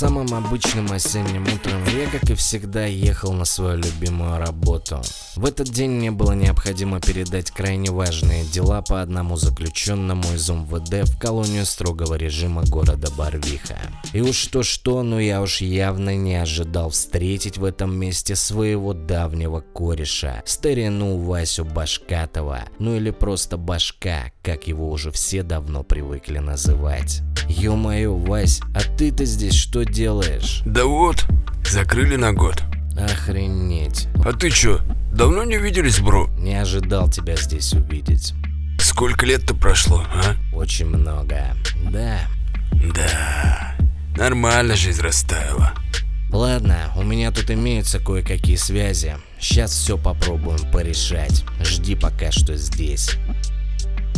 Самым обычным осенним утром я, как и всегда, ехал на свою любимую работу. В этот день мне было необходимо передать крайне важные дела по одному заключенному из МВД в колонию строгого режима города Барвиха. И уж что-что, но я уж явно не ожидал встретить в этом месте своего давнего кореша, старину Васю Башкатова, ну или просто Башка, как его уже все давно привыкли называть. Ё-моё, Вась, а ты-то здесь что делаешь? Да вот, закрыли на год. Охренеть. А ты чё, давно не виделись, бро? Не ожидал тебя здесь увидеть. Сколько лет-то прошло, а? Очень много. Да. Да, нормально жизнь растаяла. Ладно, у меня тут имеются кое-какие связи. Сейчас все попробуем порешать. Жди пока что здесь.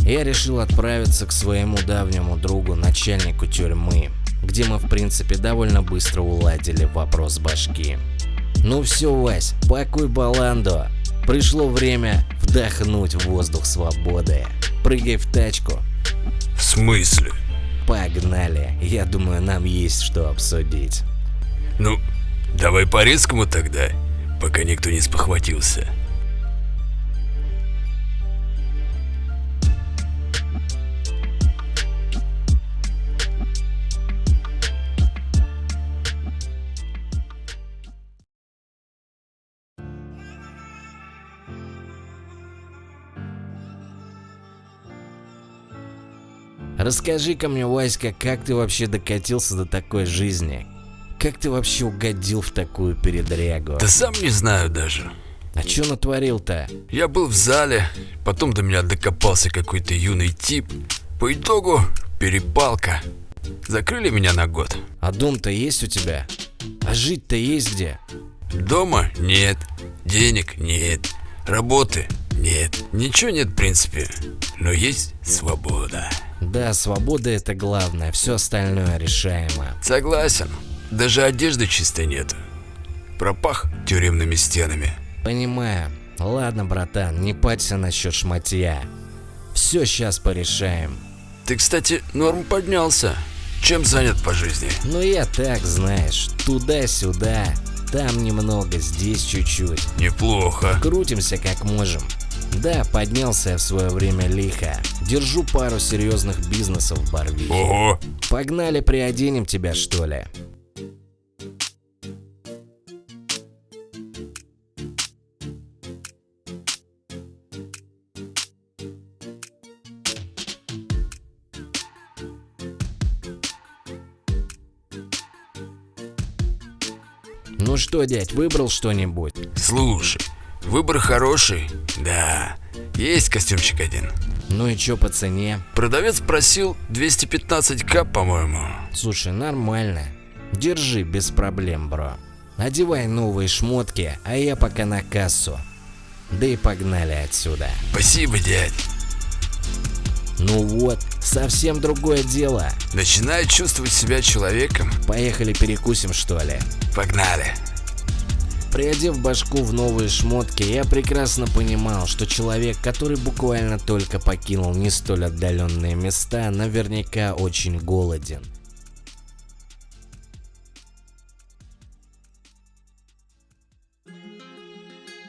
Я решил отправиться к своему давнему другу, начальнику тюрьмы, где мы в принципе довольно быстро уладили вопрос башки. Ну все, Вась, пакуй баланду. Пришло время вдохнуть воздух свободы. Прыгай в тачку. В смысле? Погнали. Я думаю, нам есть что обсудить. Ну, давай по-резкому тогда, пока никто не спохватился. Расскажи-ка мне, Васька, как ты вообще докатился до такой жизни? Как ты вообще угодил в такую передрягу? Да сам не знаю даже. А чё натворил-то? Я был в зале, потом до меня докопался какой-то юный тип. По итогу перепалка. Закрыли меня на год. А дом-то есть у тебя? А жить-то есть где? Дома нет, денег нет, работы нет, ничего нет в принципе, но есть свобода. Да, свобода это главное, все остальное решаемо. Согласен, даже одежды чистой нет. Пропах тюремными стенами. Понимаю. Ладно, братан, не парься насчет шматья. Все сейчас порешаем. Ты, кстати, норм поднялся. Чем занят по жизни? Ну я так, знаешь, туда-сюда. Там немного, здесь чуть-чуть. Неплохо. Крутимся как можем. Да, поднялся я в свое время лихо. Держу пару серьезных бизнесов в Барвихе. Ого, Погнали, приоденем тебя, что ли? Ну что, дядь, выбрал что-нибудь? слушай, выбор хороший. Да, есть костюмчик один. Ну и чё по цене? Продавец просил 215к, по-моему. Слушай, нормально. Держи, без проблем, бро. Одевай новые шмотки, а я пока на кассу. Да и погнали отсюда. Спасибо, дядь. Ну вот, совсем другое дело. Начинаю чувствовать себя человеком. Поехали перекусим, что ли? Погнали. Приодев башку в новые шмотки, я прекрасно понимал, что человек, который буквально только покинул не столь отдаленные места, наверняка очень голоден.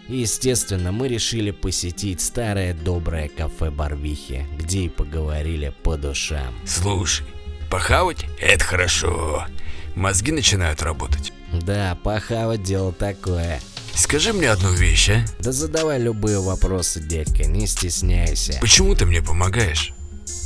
Естественно, мы решили посетить старое доброе кафе Барвихи, где и поговорили по душам. Слушай, похавать – это хорошо. Мозги начинают работать. Да, похавать дело такое. Скажи мне одну вещь, а? Да задавай любые вопросы, дядька, не стесняйся. Почему ты мне помогаешь?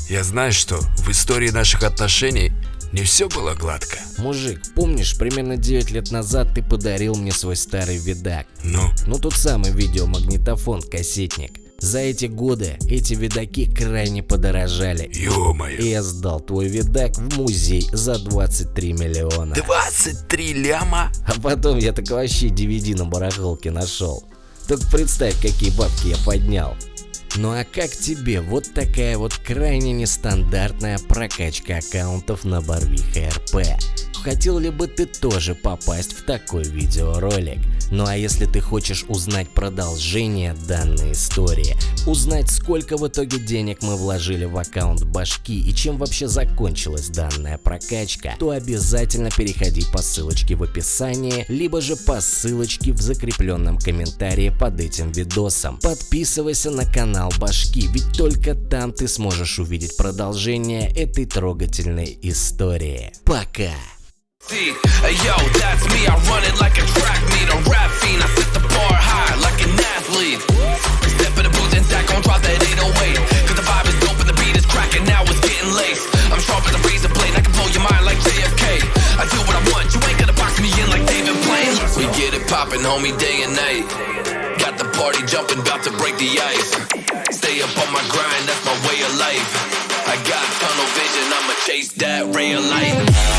Я знаю, что в истории наших отношений не все было гладко. Мужик, помнишь, примерно 9 лет назад ты подарил мне свой старый видак? Ну, Ну тот самый видеомагнитофон, кассетник. За эти годы эти видаки крайне подорожали. И ё-моё. я сдал твой видак в музей за 23 миллиона. 23 ляма? А потом я так вообще DVD на барахолке нашел. Только представь, какие бабки я поднял. Ну а как тебе вот такая вот крайне нестандартная прокачка аккаунтов на Барвиха РП? Хотел ли бы ты тоже попасть в такой видеоролик? Ну а если ты хочешь узнать продолжение данной истории, узнать сколько в итоге денег мы вложили в аккаунт башки и чем вообще закончилась данная прокачка, то обязательно переходи по ссылочке в описании, либо же по ссылочке в закрепленном комментарии под этим видосом. Подписывайся на канал башки, ведь только там ты сможешь увидеть продолжение этой трогательной истории. Пока! Yo, that's me, I run it like a track meet, a rap fiend, I set the bar high like an athlete. Step in the booth and Zach gon' drop that 808, cause the vibe is dope and the beat is cracking, now it's getting laced. I'm sharp as a razor blade, I can blow your mind like JFK. I do what I want, you ain't gonna box me in like David Blaine. We get it poppin', homie, day and night. Got the party jumping, about to break the ice. Stay up on my grind, that's my way of life. I got tunnel vision, I'ma chase that ray of light.